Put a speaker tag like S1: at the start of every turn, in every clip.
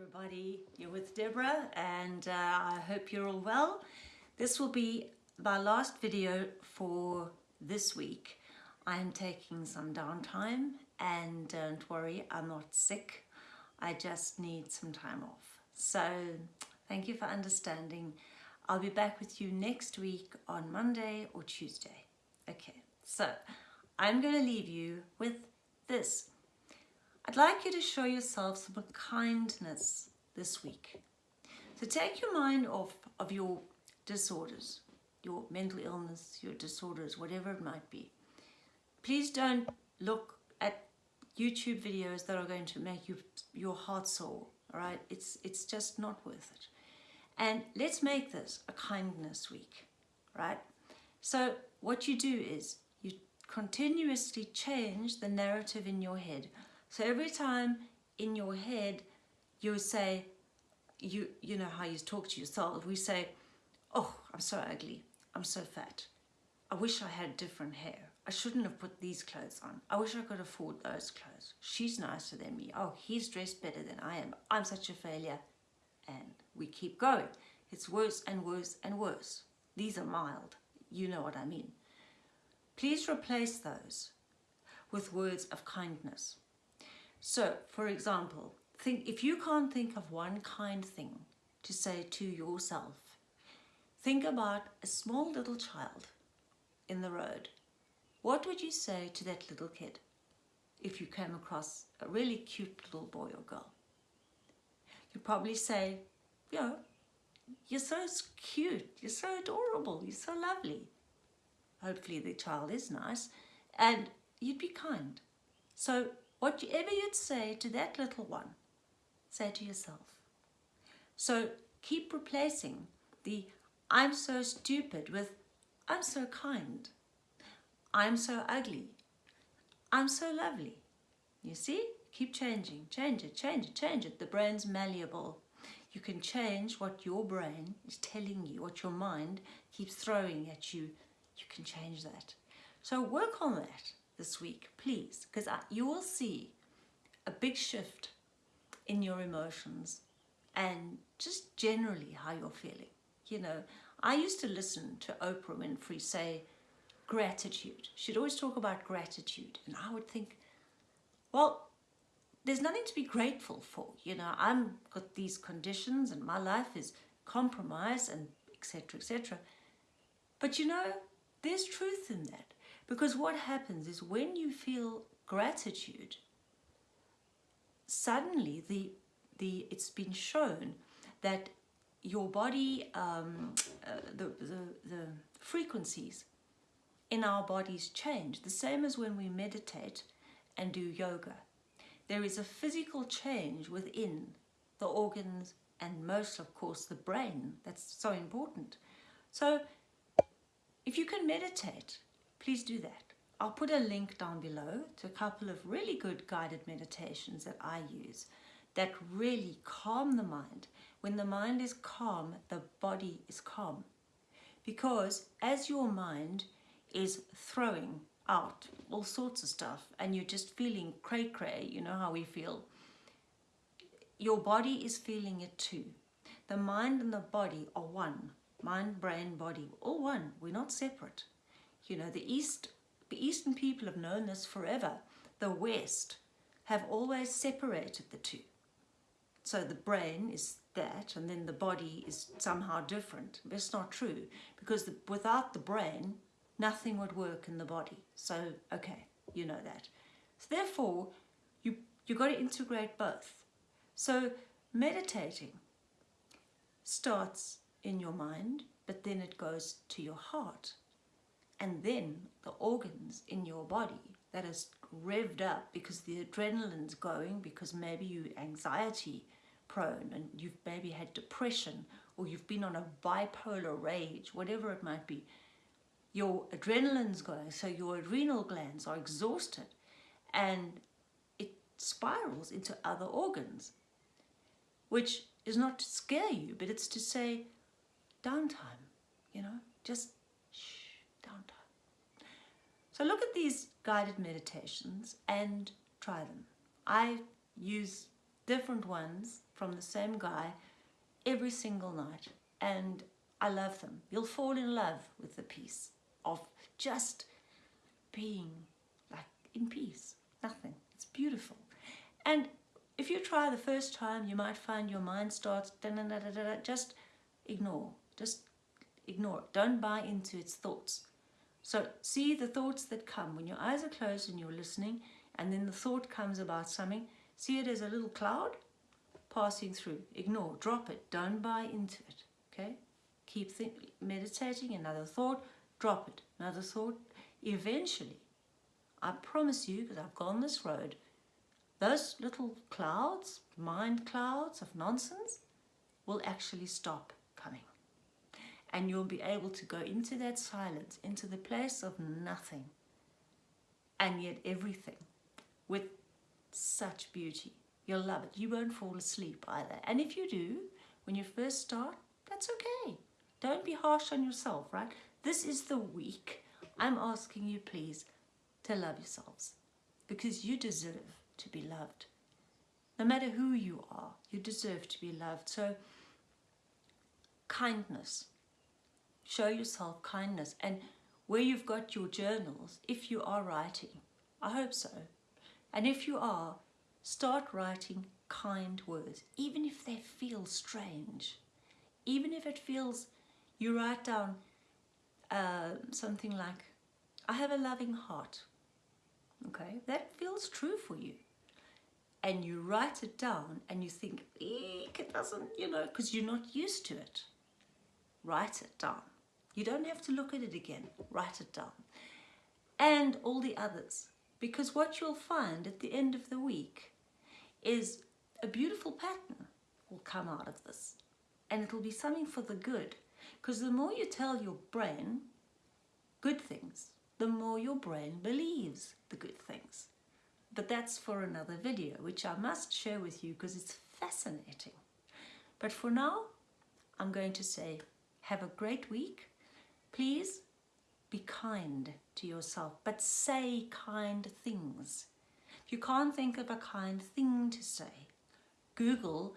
S1: everybody, you're with Deborah and uh, I hope you're all well. This will be my last video for this week. I'm taking some downtime and don't worry, I'm not sick. I just need some time off. So thank you for understanding. I'll be back with you next week on Monday or Tuesday. Okay, so I'm going to leave you with this. I'd like you to show yourself some kindness this week. So take your mind off of your disorders, your mental illness, your disorders, whatever it might be. Please don't look at YouTube videos that are going to make you your heart sore, all right? It's, it's just not worth it. And let's make this a kindness week, right? So what you do is you continuously change the narrative in your head so every time in your head you say, you, you know how you talk to yourself, we say, oh, I'm so ugly, I'm so fat. I wish I had different hair. I shouldn't have put these clothes on. I wish I could afford those clothes. She's nicer than me. Oh, he's dressed better than I am. I'm such a failure. And we keep going. It's worse and worse and worse. These are mild. You know what I mean. Please replace those with words of kindness. So, for example, think if you can't think of one kind thing to say to yourself, think about a small little child in the road. What would you say to that little kid if you came across a really cute little boy or girl? You'd probably say, you know, you're so cute, you're so adorable, you're so lovely. Hopefully the child is nice and you'd be kind. So Whatever you'd say to that little one, say to yourself. So keep replacing the I'm so stupid with I'm so kind. I'm so ugly. I'm so lovely. You see? Keep changing. Change it, change it, change it. The brain's malleable. You can change what your brain is telling you, what your mind keeps throwing at you. You can change that. So work on that this week, please, because you will see a big shift in your emotions and just generally how you're feeling. You know, I used to listen to Oprah Winfrey say gratitude. She'd always talk about gratitude and I would think, well, there's nothing to be grateful for. You know, I'm got these conditions and my life is compromised and etc. etc. But you know, there's truth in that. Because what happens is when you feel gratitude, suddenly the, the, it's been shown that your body, um, uh, the, the, the frequencies in our bodies change. The same as when we meditate and do yoga. There is a physical change within the organs and most of course the brain. That's so important. So if you can meditate please do that. I'll put a link down below to a couple of really good guided meditations that I use that really calm the mind. When the mind is calm, the body is calm. Because as your mind is throwing out all sorts of stuff and you're just feeling cray-cray, you know how we feel, your body is feeling it too. The mind and the body are one. Mind, brain, body, all one. We're not separate. You know, the East, the Eastern people have known this forever. The West have always separated the two. So the brain is that and then the body is somehow different. It's not true because the, without the brain, nothing would work in the body. So, okay, you know that. So therefore, you, you got to integrate both. So meditating starts in your mind, but then it goes to your heart and then the organs in your body that is revved up because the adrenaline's going because maybe you anxiety prone and you've maybe had depression or you've been on a bipolar rage, whatever it might be, your adrenaline's going, so your adrenal glands are exhausted and it spirals into other organs, which is not to scare you, but it's to say downtime, you know, just. So look at these guided meditations and try them. I use different ones from the same guy every single night. And I love them. You'll fall in love with the peace of just being like in peace. Nothing. It's beautiful. And if you try the first time, you might find your mind starts, da -da -da just ignore. Just ignore it. Don't buy into its thoughts. So see the thoughts that come when your eyes are closed and you're listening and then the thought comes about something. See it as a little cloud passing through. Ignore, drop it, don't buy into it. Okay? Keep meditating, another thought, drop it, another thought. Eventually, I promise you, because I've gone this road, those little clouds, mind clouds of nonsense, will actually stop. And you'll be able to go into that silence, into the place of nothing, and yet everything with such beauty. You'll love it. You won't fall asleep either. And if you do, when you first start, that's okay. Don't be harsh on yourself, right? This is the week. I'm asking you, please, to love yourselves because you deserve to be loved. No matter who you are, you deserve to be loved. So, kindness. Show yourself kindness. And where you've got your journals, if you are writing, I hope so, and if you are, start writing kind words, even if they feel strange. Even if it feels, you write down uh, something like, I have a loving heart. Okay, that feels true for you. And you write it down and you think, it doesn't, you know, because you're not used to it. Write it down. You don't have to look at it again. Write it down. And all the others. Because what you'll find at the end of the week is a beautiful pattern will come out of this. And it'll be something for the good. Because the more you tell your brain good things, the more your brain believes the good things. But that's for another video, which I must share with you because it's fascinating. But for now, I'm going to say, have a great week. Please be kind to yourself, but say kind things. If you can't think of a kind thing to say, Google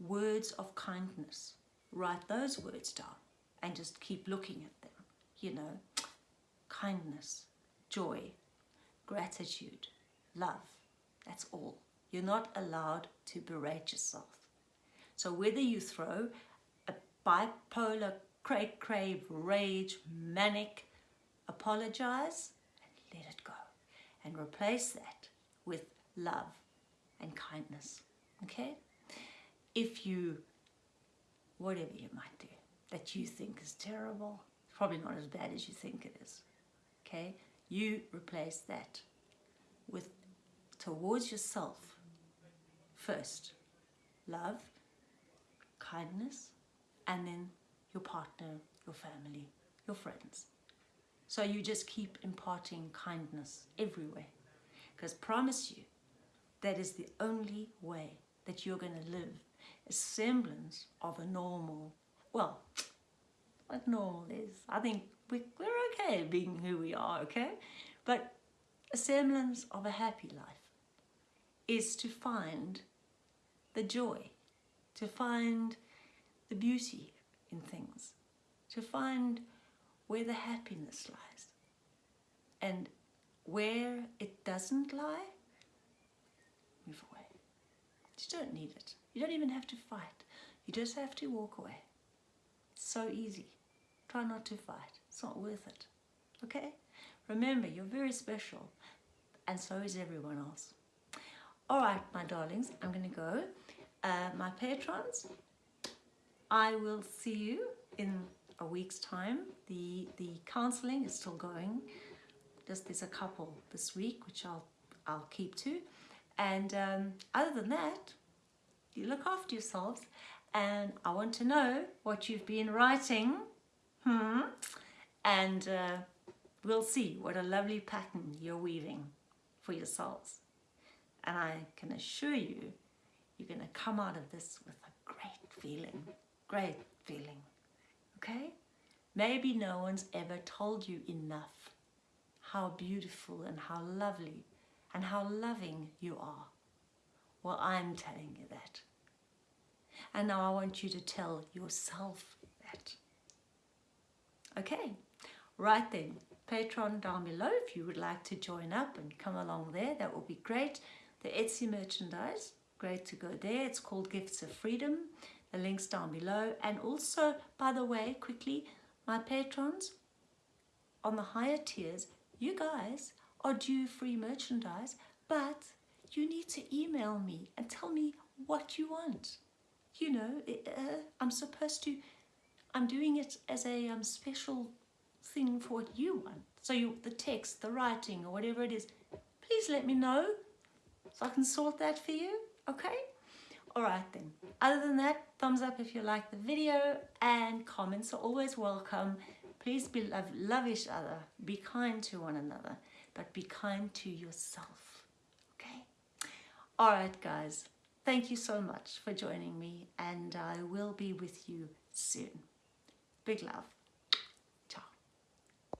S1: words of kindness. Write those words down and just keep looking at them. You know, kindness, joy, gratitude, love. That's all. You're not allowed to berate yourself. So whether you throw a bipolar, cray crave, rage, manic, apologize and let it go. And replace that with love and kindness okay? If you whatever you might do that you think is terrible probably not as bad as you think it is okay? You replace that with towards yourself first love kindness and then your partner your family your friends so you just keep imparting kindness everywhere. Because promise you, that is the only way that you're going to live a semblance of a normal, well, what normal is. I think we, we're okay being who we are, okay? But a semblance of a happy life is to find the joy, to find the beauty in things, to find where the happiness lies. And where it doesn't lie, move away. You don't need it. You don't even have to fight. You just have to walk away. It's so easy. Try not to fight. It's not worth it. Okay? Remember, you're very special. And so is everyone else. All right, my darlings, I'm going to go. Uh, my patrons, I will see you in a week's time. The, the counseling is still going. Just there's a couple this week, which I'll, I'll keep to. And um, other than that, you look after yourselves. And I want to know what you've been writing. Hmm. And uh, we'll see what a lovely pattern you're weaving for yourselves. And I can assure you, you're going to come out of this with a great feeling. Great feeling okay? Maybe no one's ever told you enough how beautiful and how lovely and how loving you are. Well, I'm telling you that. And now I want you to tell yourself that. Okay, right then, Patreon down below if you would like to join up and come along there, that will be great. The Etsy merchandise, great to go there. It's called Gifts of Freedom. The link's down below. And also, by the way, quickly, my patrons on the higher tiers, you guys are due free merchandise, but you need to email me and tell me what you want. You know, uh, I'm supposed to, I'm doing it as a um, special thing for what you want. So you, the text, the writing, or whatever it is, please let me know so I can sort that for you, okay? All right then. Other than that, thumbs up if you like the video and comments are always welcome. Please be love, love each other, be kind to one another, but be kind to yourself, okay? All right, guys. Thank you so much for joining me and I will be with you soon. Big love.